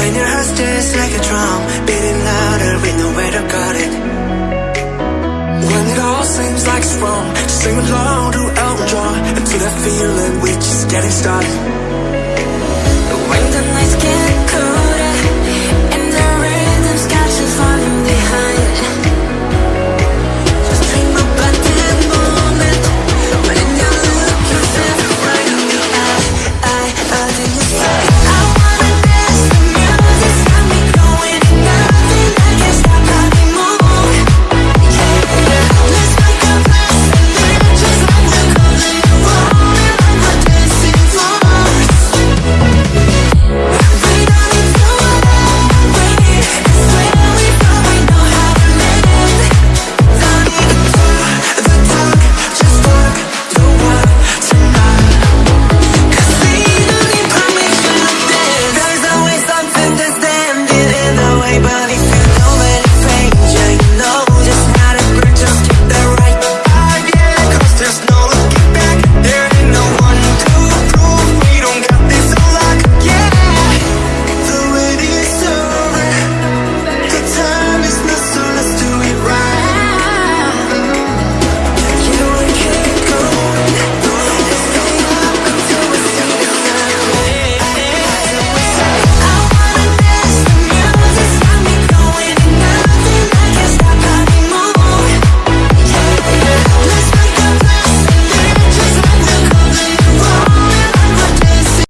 When your heart just like a drum Beating louder with nowhere to guard it. When it all seems like it's wrong Just sing along to Elton John And to that feeling we're just getting started. When the nights get